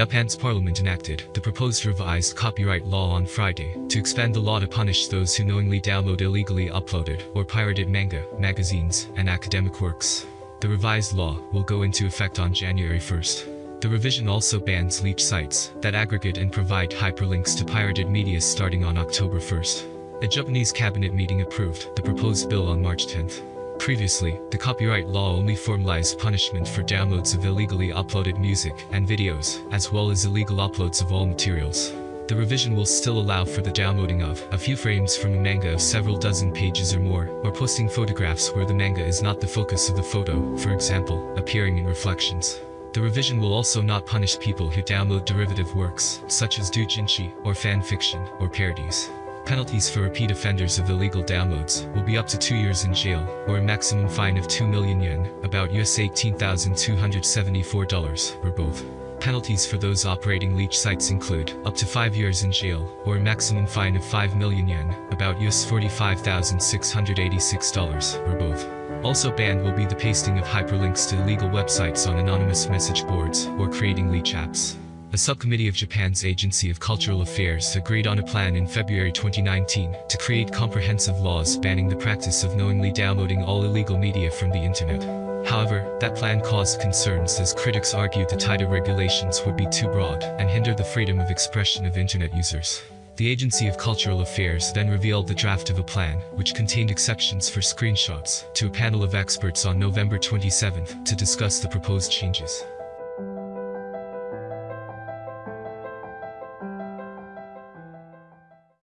Japan's parliament enacted the proposed revised copyright law on Friday to expand the law to punish those who knowingly download illegally uploaded or pirated manga, magazines, and academic works. The revised law will go into effect on January 1st. The revision also bans leech sites that aggregate and provide hyperlinks to pirated media starting on October 1st. A Japanese cabinet meeting approved the proposed bill on March 10th. Previously, the copyright law only formalized punishment for downloads of illegally uploaded music and videos, as well as illegal uploads of all materials. The revision will still allow for the downloading of a few frames from a manga of several dozen pages or more, or posting photographs where the manga is not the focus of the photo, for example, appearing in reflections. The revision will also not punish people who download derivative works, such as doujinshi, or fan fiction, or parodies. Penalties for repeat offenders of illegal downloads will be up to two years in jail, or a maximum fine of 2 million yen, about US $18,274, or both. Penalties for those operating leech sites include up to 5 years in jail, or a maximum fine of 5 million yen, about US $45,686, or both. Also banned will be the pasting of hyperlinks to illegal websites on anonymous message boards or creating leech apps. A subcommittee of Japan's Agency of Cultural Affairs agreed on a plan in February 2019 to create comprehensive laws banning the practice of knowingly downloading all illegal media from the internet. However, that plan caused concerns as critics argued the tighter regulations would be too broad and hinder the freedom of expression of internet users. The Agency of Cultural Affairs then revealed the draft of a plan, which contained exceptions for screenshots, to a panel of experts on November 27 to discuss the proposed changes.